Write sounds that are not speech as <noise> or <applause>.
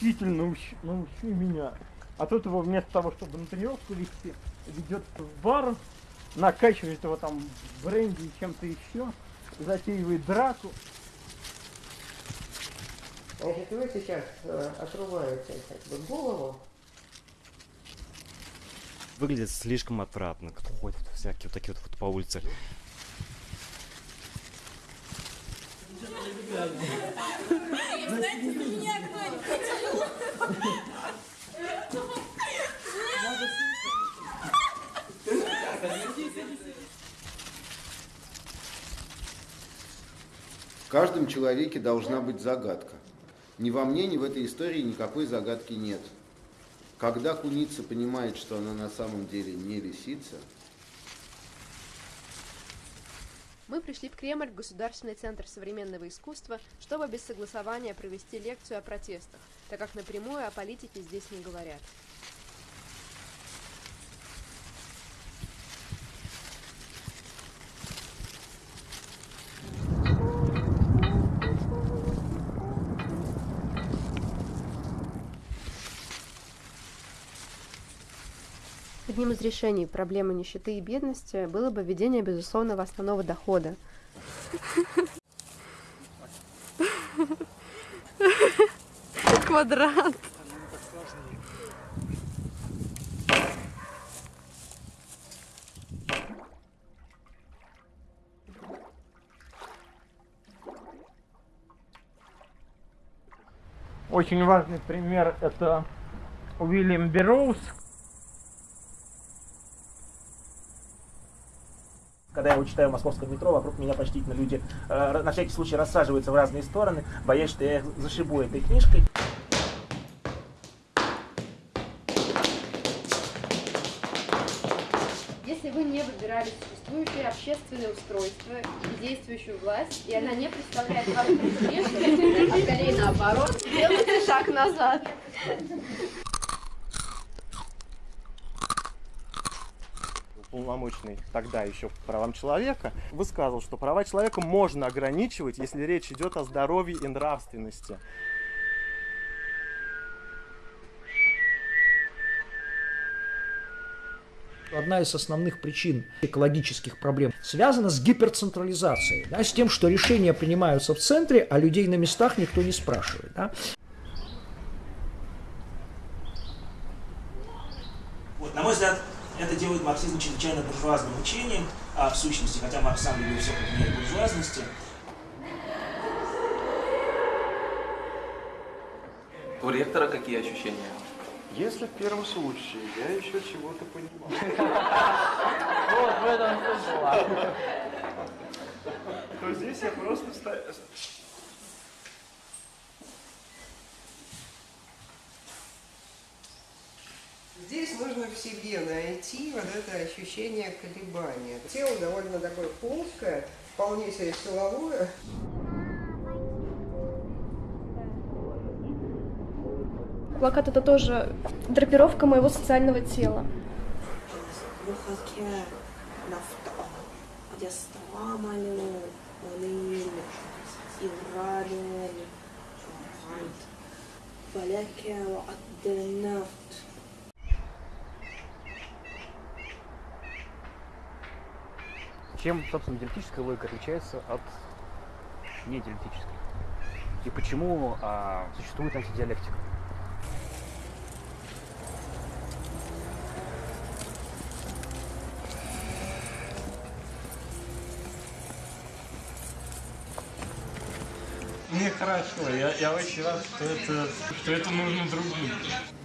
Учитель, научи, научи меня. А тут его вместо того, чтобы на тренировку вести, ведет в бар, накачивает его там бренди и чем-то еще, затеивает драку. Значит, вы сейчас э, отрубаете как бы голову. Выглядит слишком отвратно, кто ходит всякие вот такие вот, вот по улице. В каждом человеке должна быть загадка. Ни во мне, ни в этой истории никакой загадки нет. Когда куница понимает, что она на самом деле не лисица, Мы пришли в Кремль, Государственный центр современного искусства, чтобы без согласования провести лекцию о протестах, так как напрямую о политике здесь не говорят. Одним из решений проблемы нищеты и бедности было бы введение безусловного основного дохода. Квадрат. Очень важный пример это Уильям Берроуз. Когда я его читаю в московском метро, вокруг меня почтительно люди э, на всякий случай рассаживаются в разные стороны, боясь, что я их зашибу этой книжкой. Если вы не выбирали существующее общественное устройство и действующую власть, и она не представляет вам а скорее наоборот, делайте шаг назад. Уполномоченный тогда еще по правам человека, высказывал, что права человека можно ограничивать, если речь идет о здоровье и нравственности. Одна из основных причин экологических проблем связана с гиперцентрализацией, да, с тем, что решения принимаются в центре, а людей на местах никто не спрашивает. Да. Вот, на мой взгляд, это делает марксизм чрезвычайно буржуазным учением, а в сущности, хотя Маркс сам любил все как буржуазности. У ректора какие ощущения? Если в первом случае я еще чего-то понимаю, <laughs> Вот в этом смысл. то здесь я просто нужно в себе найти вот это ощущение колебания. Тело довольно такое плоское, вполне себе силовое. Плакат это тоже драпировка моего социального тела. Чем, собственно, диалектическая логика отличается от недиалектической? И почему а, существует антидиалектика? Мне хорошо, я, я очень рад, что это, что это нужно другим.